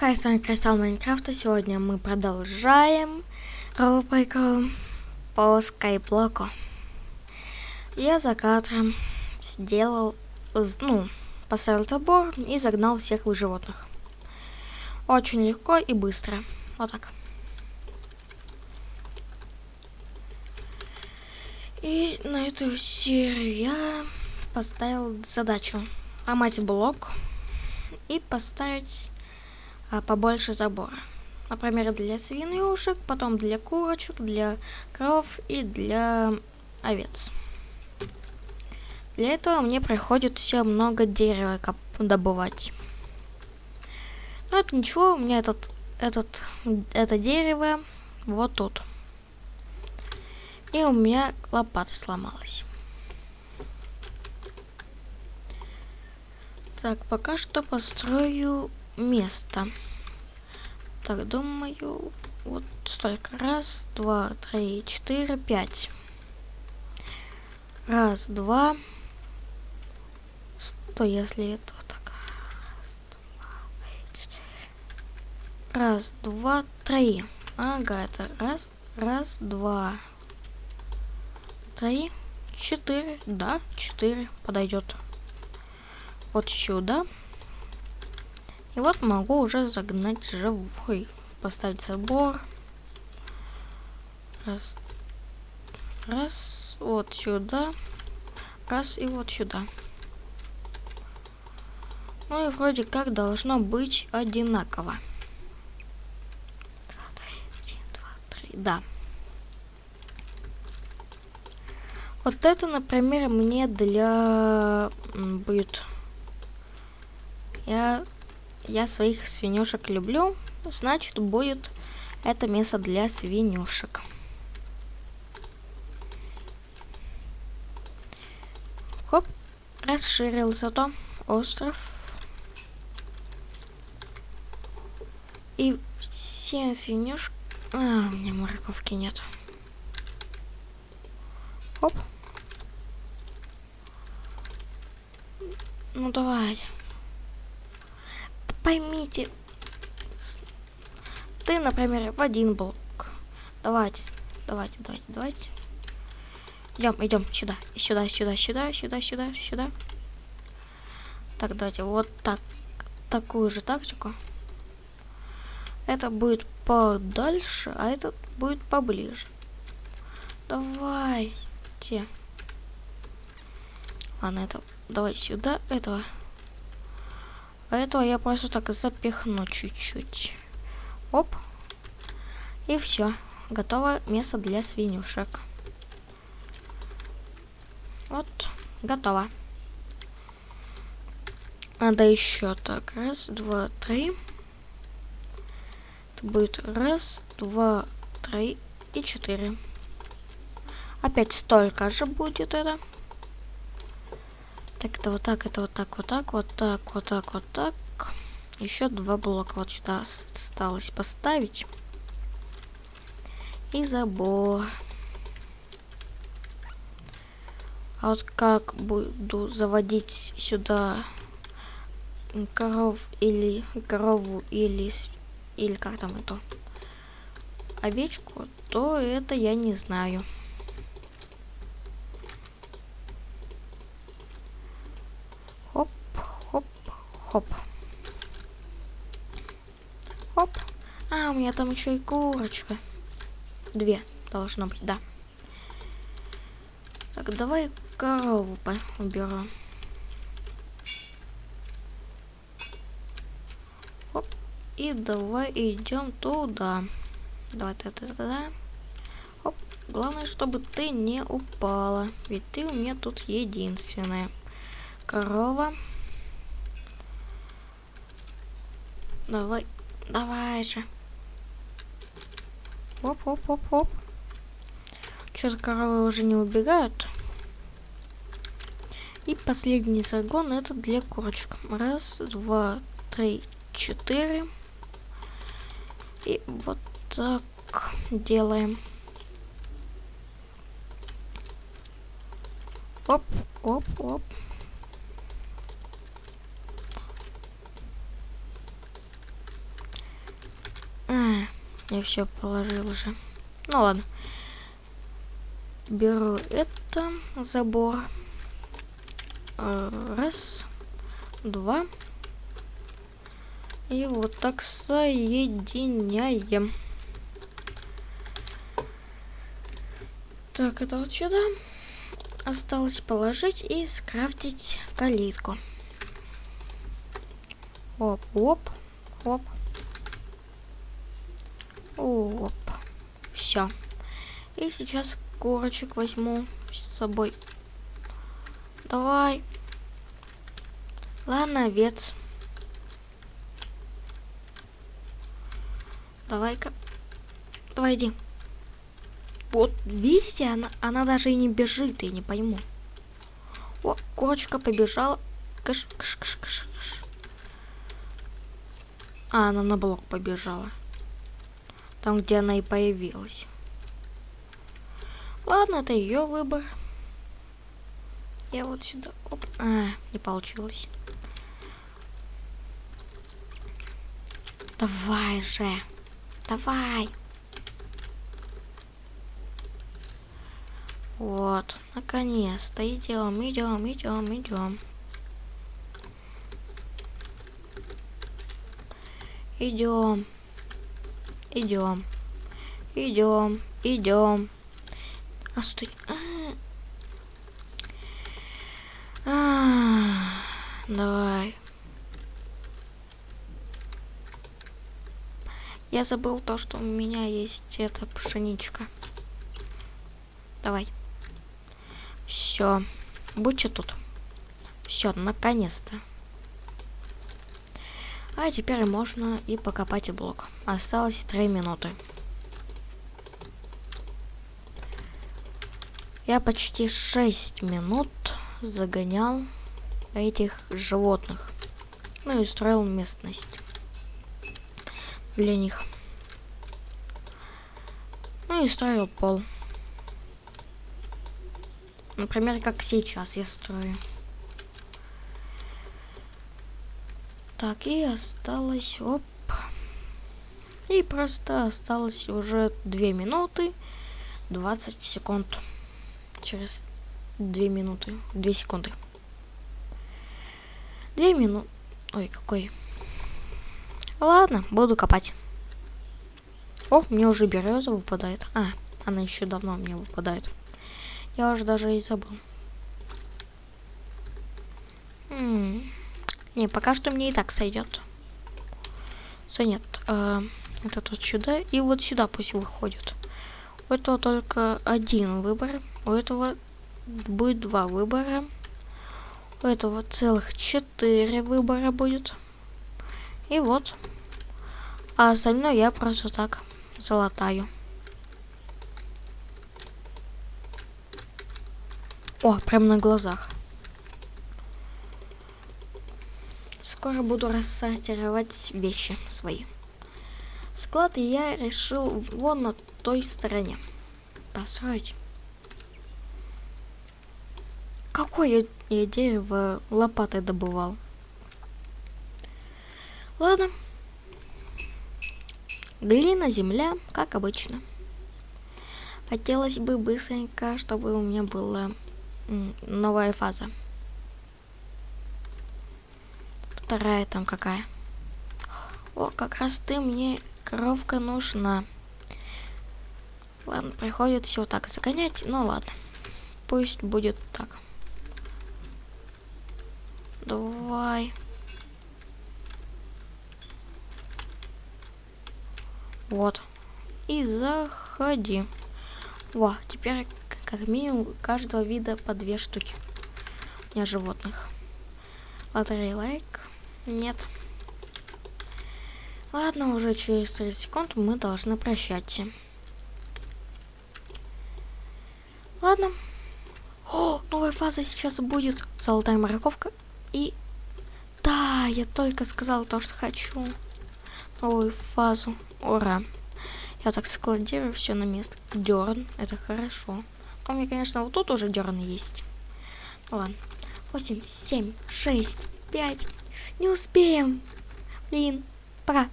Хай, с вами Красал Майнкрафта. Сегодня мы продолжаем рубрику по скайблоку. Я за кадром сделал, ну, поставил забор и загнал всех животных. Очень легко и быстро. Вот так. И на эту серию я поставил задачу ломать блок и поставить побольше забора. Например, для свинюшек, потом для курочек, для коров и для овец. Для этого мне приходится много дерева добывать. Но это ничего, у меня этот, этот, это дерево вот тут. И у меня лопата сломалась. Так, пока что построю место. Так, думаю, вот столько. Раз, два, три, четыре, пять. Раз, два. Что, если это так? Раз, два, три. Ага, это раз, раз, два, три, четыре. Да, четыре подойдет. Вот сюда. И вот могу уже загнать живой. Поставить забор. Раз. Раз. Вот сюда. Раз и вот сюда. Ну и вроде как должно быть одинаково. Один, два, три. Да. Вот это, например, мне для будет... Я я своих свинюшек люблю, значит будет это место для свинюшек. Хоп, расширился то остров. И все свинюшки... А, у меня морковки нет. Хоп. Ну давай поймите. Ты, например, в один блок. Давайте, давайте, давайте, давайте. Идем, идем сюда, сюда, сюда, сюда, сюда, сюда, сюда. Так, давайте вот так, такую же тактику. Это будет подальше, а этот будет поближе. Давайте. Ладно, это давай сюда, этого этого я просто так запихну чуть-чуть. Оп. И все. Готово место для свинюшек. Вот, готово. Надо еще так. Раз, два, три. Это будет раз, два, три и четыре. Опять столько же будет это. Так, это вот так, это вот так, вот так, вот так, вот так, вот так. Еще два блока вот сюда осталось поставить. И забор. А вот как буду заводить сюда коров или корову или или как там это овечку, то это я не знаю. Хоп. Хоп. А, у меня там еще и курочка. Две должно быть, да. Так, давай корову уберу. Хоп. И давай идем туда. Давай это туда. Хоп. Главное, чтобы ты не упала. Ведь ты у меня тут единственная. Корова. Давай, давай же. Оп, оп, оп, оп. Что-то коровы уже не убегают. И последний загон это для курочек. Раз, два, три, четыре. И вот так делаем. Оп, оп, оп. Я все положил уже. Ну ладно. Беру это, забор. Э, раз, два. И вот так соединяем. Так, это вот сюда. Осталось положить и скрафтить калитку. Оп, оп, оп. Оп. Все. И сейчас курочек возьму с собой. Давай. Ладно, овец. Давай-ка. Давай иди. Вот, видите, она, она даже и не бежит, я не пойму. О, курочка побежала. Кыш, кыш, кыш, кыш. А, она на блок побежала. Там, где она и появилась. Ладно, это ее выбор. Я вот сюда... Оп. А, не получилось. Давай же. Давай. Вот, наконец-то идем, идем, идем, идем. Идем. Идем. Идем. Идем. А стой. А -а. Давай. Я забыл то, что у меня есть эта пшеничка. Давай. Все. Будьте тут. Все, наконец-то. А теперь можно и покопать блок. Осталось 3 минуты. Я почти 6 минут загонял этих животных. Ну и строил местность для них. Ну и строил пол. Например, как сейчас я строю. Так, и осталось... Оп. И просто осталось уже 2 минуты 20 секунд. Через 2 минуты, 2 секунды. 2 минуты... Ой, какой Ладно, буду копать. О, мне уже береза выпадает. А, она еще давно мне выпадает. Я уже даже и забыл. М. Не, пока что мне и так сойдет. Все, нет. Э, это тут сюда и вот сюда пусть выходит. У этого только один выбор. У этого будет два выбора. У этого целых четыре выбора будет. И вот. А остальное я просто так залатаю. О, прям на глазах. Скоро буду рассортировать вещи свои. Склад я решил вон на той стороне построить. Какое я дерево лопатой добывал? Ладно. Глина, земля, как обычно. Хотелось бы быстренько, чтобы у меня была новая фаза. Вторая там какая. О, как раз ты мне коровка нужна. Ладно, приходит все так загонять. Ну ладно. Пусть будет так. Давай. Вот. И заходи. Во, теперь как минимум каждого вида по две штуки. У меня животных. Лотерей лайк. Нет. Ладно, уже через 30 секунд мы должны прощаться. Ладно. О, новая фаза сейчас будет. Золотая морковка. И... Да, я только сказал то, что хочу новую фазу. Ура. Я так складирую все на место. Дерн, это хорошо. У меня, конечно, вот тут уже дерн есть. Ладно. 8, 7, 6, 5. Не успеем. Блин, пора.